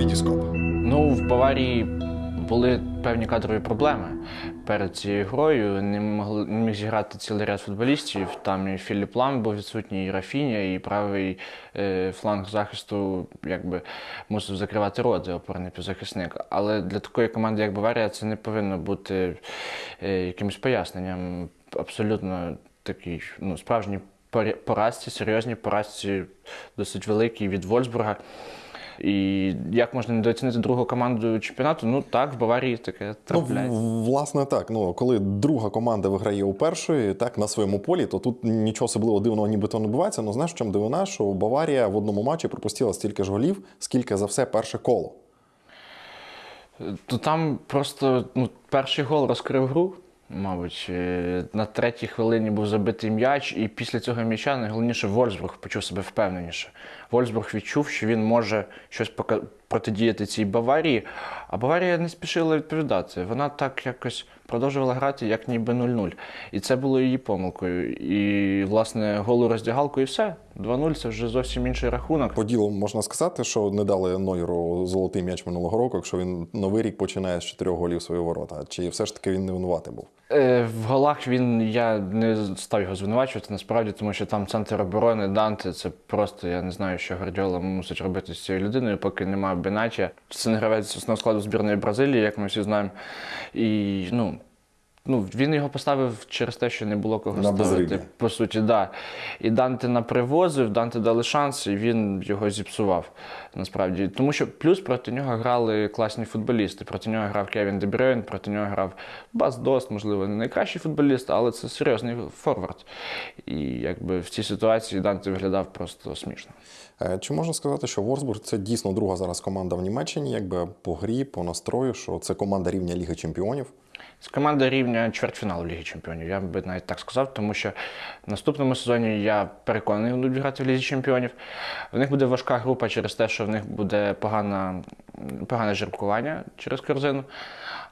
Вітіскоп. Ну, в Баварії були певні кадрові проблеми перед цією грою. Не могли не міг зіграти цілий ряд футболістів. Там і Філіп Лам був відсутній, і Рафіня, і правий е, фланг захисту якби мусив закривати роти опорний півзахисник. Але для такої команди, як Баварія, це не повинно бути е, якимось поясненням. Абсолютно такий ну, справжній поразці, серйозній поразці, досить великій від Вольсбурга. І як можна недооцінити другу команду чемпіонату? Ну так, в Баварії таке Ну, трапляється. в- власне, так. Ну, коли друга команда виграє у першої, так, на своєму полі, то тут нічого особливо дивного нібито не бувається. Ну, знаєш, в чому дивина, що Баварія в одному матчі пропустила стільки ж голів, скільки за все перше коло. То там просто ну, перший гол розкрив гру. Мабуть, Е, на третій хвилині був забитий м'яч, і після цього м'яча найголовніше Вольсбург почув себе впевненіше. Вольсбург відчув, що він може щось пока- протидіяти цій Баварії, а Баварія не спішила відповідати. Вона так якось продовжувала грати, як ніби 0-0. І це було її помилкою. І, власне, голу роздягалку і все. 2-0 це вже зовсім інший рахунок. По ділу можна сказати, що не дали Нойеру золотий м'яч минулого року, якщо він новий рік починає з чотирьох голів свої ворота. Чи все ж таки він не винуватий був? Е, В голах він я не став його звинувачувати насправді, тому що там центр оборони Данте. Це просто я не знаю, що Гвардіола мусить робити з цією людиною, поки немає Бенача. Це не гравець основного складу збірної Бразилії, як ми всі знаємо. І ну. Ну, він його поставив через те, що не було кого На ставити. По суті, да. І Данте напривозив, Данте дали шанс, і він його зіпсував. Насправді. Тому що плюс проти нього грали класні футболісти. Проти нього грав Кевін Дебрюйн, проти нього грав Бас Дост, можливо, не найкращий футболіст, але це серйозний форвард. І якби в цій ситуації Данте виглядав просто смішно. Е, Чи можна сказати, що Ворсбург це дійсно друга зараз команда в Німеччині, якби по грі, по настрою, що це команда рівня Ліги Чемпіонів? З команда рівня чвертьфіналу Ліги Чемпіонів. Я би навіть так сказав, тому що в наступному сезоні я переконаний, будуть грати в Лізі Чемпіонів. В них буде важка група через те, що в них буде погана, погане жеребкування через корзину.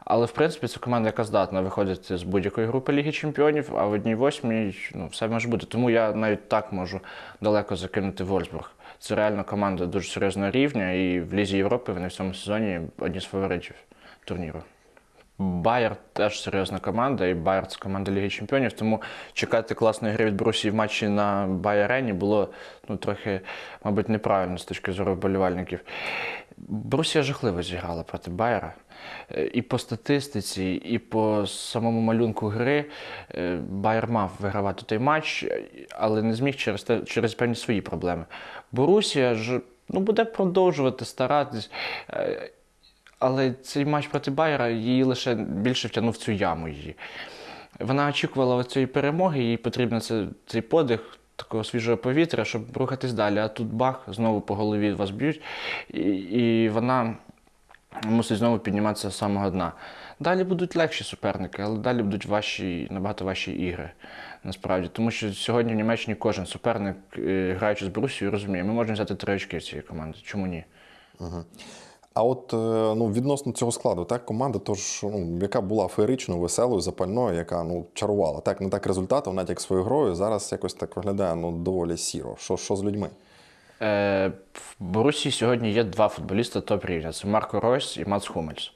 Але в принципі це команда, яка здатна виходити з будь-якої групи Ліги Чемпіонів, а в одній восьмій ну, все може бути. Тому я навіть так можу далеко закинути Вольсбург. Це реально команда дуже серйозного рівня, і в Лізі Європи вони в цьому сезоні одні з фаворитів турніру. Байер теж серйозна команда, і Байер це команда Ліги Чемпіонів, тому чекати класної гри від Брусі в матчі на Байерені було ну, трохи, мабуть, неправильно з точки зору вболівальників. Брусія жахливо зіграла проти Байера. Е, І по статистиці, і по самому малюнку гри е, Байер мав вигравати той матч, е, але не зміг через, те, через певні свої проблеми. Борусія ж ну, буде продовжувати старатись. Але цей матч проти Байера її лише більше втягнув цю яму її. Вона очікувала цієї перемоги, їй потрібен це, цей подих такого свіжого повітря, щоб рухатись далі. А тут бах, знову по голові вас б'ють, і, і вона мусить знову підніматися з самого дна. Далі будуть легші суперники, але далі будуть важчі, набагато важчі ігри. Насправді, тому що сьогодні в Німеччині кожен суперник, е, граючи з Борусією, розуміє, ми можемо взяти три очки в цієї команди. Чому ні? А от е, ну, відносно цього складу, так, команда, тож, ну, яка була феєричною, веселою, запальною, яка ну, чарувала. Так, не так результатом, навіть як своєю грою, зараз якось так виглядає ну, доволі сіро. Що, що з людьми? Е, В Борусі сьогодні є два футболісти топ рівня: це Марко Ройс і Мац Хумельс.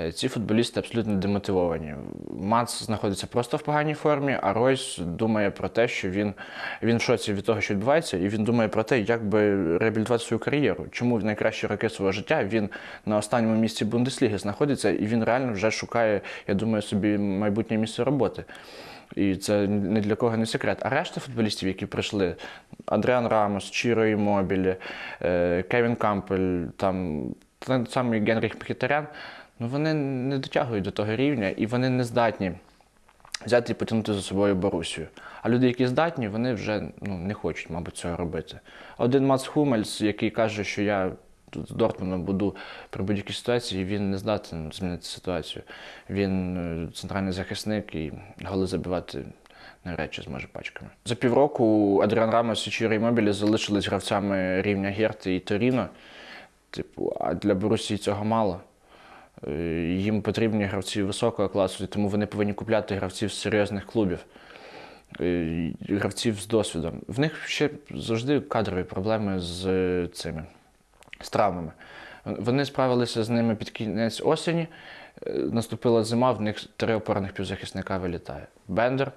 Е, Ці футболісти абсолютно демотивовані. Мац знаходиться просто в поганій формі, а Ройс думає про те, що він, він в шоці від того, що відбувається, і він думає про те, як би реабілітувати свою кар'єру. Чому в найкращі роки свого життя він на останньому місці Бундесліги знаходиться, і він реально вже шукає, я думаю, собі майбутнє місце роботи. І це ні для кого не секрет. А решта футболістів, які прийшли, Адріан Рамос, Чіро Імобілі, е, Кевін Кампель, там той самий Генріх Мхітарян, ну вони не дотягують до того рівня і вони не здатні взяти і потягнути за собою Борусію. А люди, які здатні, вони вже ну, не хочуть, мабуть, цього робити. Один Мац Хумельс, який каже, що я тут з Дортмундом буду при будь-якій ситуації, він не здатен змінити ситуацію. Він е, центральний захисник і голи забивати навряд чи зможе пачками. За півроку Адріан Рамос і Чіро Імобілі залишились гравцями рівня Герти і Торіно. Типу, а для Борусії цього мало. Е, Їм потрібні гравці високого класу, тому вони повинні купляти гравців з серйозних клубів, е, гравців з досвідом. В них ще завжди кадрові проблеми з цими з травмами. Вони справилися з ними під кінець осені. Е, Наступила зима, в них три опорних півзахисника вилітає: Бендер,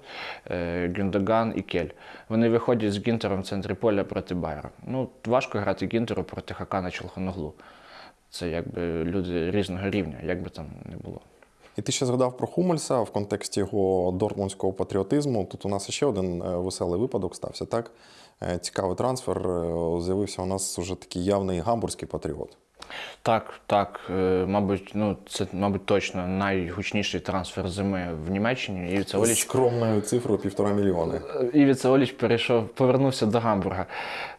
е, Гюндоган і Кель. Вони виходять з Гінтером в центрі поля проти Байера. Ну, важко грати Гінтеру проти Хакана Челхоноглу. Це якби люди різного рівня, як би там не було. І ти ще згадав про Хумельса в контексті його дортмундського патріотизму. Тут у нас ще один е, веселий випадок стався, так? Е, Цікавий трансфер. Е, З'явився у нас уже такий явний гамбурзький патріот. Так, так, е, мабуть, ну це, мабуть, точно найгучніший трансфер зими в Німеччині. І це З Оліч скромною цифрою півтора мільйони. Івіца Оліч перейшов, повернувся до Гамбурга.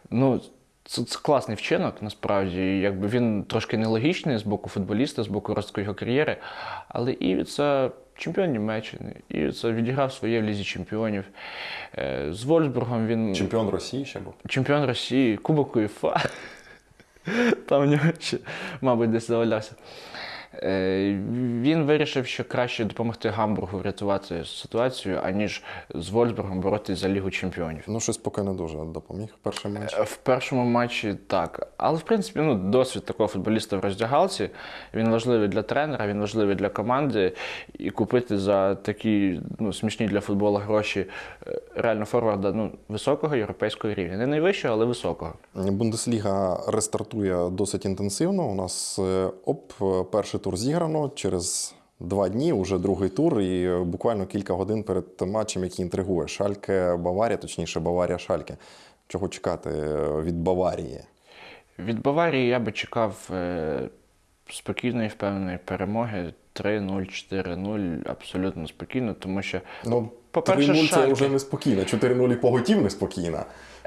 Ну, це, це класний вчинок, насправді. Якби він трошки нелогічний з боку футболіста, з боку розвитку його кар'єри. Але Івіца чемпіон Німеччини. Івіца відіграв своє в Лізі чемпіонів. Е, З Вольсбургом він Чемпіон Росії ще був. чемпіон Росії, Кубок УЄФА. Там в нього ще, мабуть, десь завалявся. Е, Він вирішив, що краще допомогти Гамбургу врятувати ситуацію, аніж з Вольсбургом боротися за Лігу чемпіонів. Ну, щось поки не дуже допоміг. Перший матч. Е, В першому матчі так. Але в принципі, ну, досвід такого футболіста в роздягалці. Він важливий для тренера, він важливий для команди. І купити за такі ну, смішні для футболу гроші е, реально форварда ну, високого європейського рівня. Не найвищого, але високого. Бундесліга рестартує досить інтенсивно. У нас оп, перший тур зіграно через два дні, уже другий тур, і е, буквально кілька годин перед матчем, який інтригує. Шальке Баварія, точніше, Баварія Шальке. Чого чекати е, від Баварії? Від Баварії я би чекав е, спокійної, впевненої перемоги 3-0, 4-0, абсолютно спокійно, тому що Ну, По-перше, 3-0 це вже неспокійно, 4-0 і поготів неспокійна.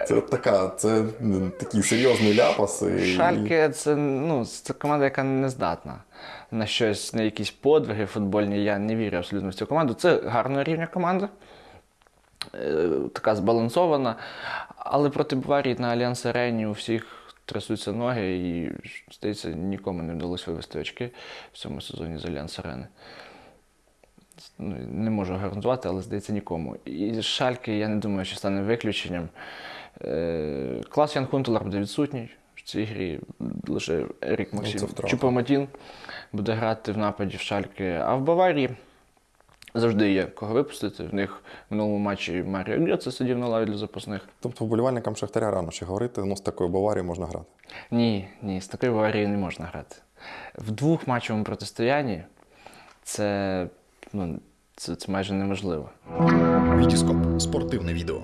Це така, це м, такий серйозний ляпас. І... Шальке це, ну, це команда, яка не здатна на щось, на якісь подвиги футбольні. Я не вірю абсолютно в цю команду. Це гарного рівня команда, е, така збалансована. Але проти Баварії на Альянс Арені у всіх трясуться ноги, і, здається, нікому не вдалося вивести очки в цьому сезоні з Альянс Арени. Ну, не можу гарантувати, але здається нікому. І Шальки, я не думаю, що стане виключенням. Е, Клас Ян Хунтелар буде відсутній в цій грі. Лише Ерік Ну, Максим втрата. Чупоматін буде грати в нападі в Шальки. А в Баварії завжди є кого випустити. В них в минулому матчі Маріо Гріце сидів на лаві для запасних. Тобто вболівальникам Шахтаря рано ще говорити, ну з такою Баварією можна грати. Ні, ні, з такою Баварією не можна грати. В двохматчевому протистоянні це, ну, це, це майже неможливо. Вітіскоп спортивне відео.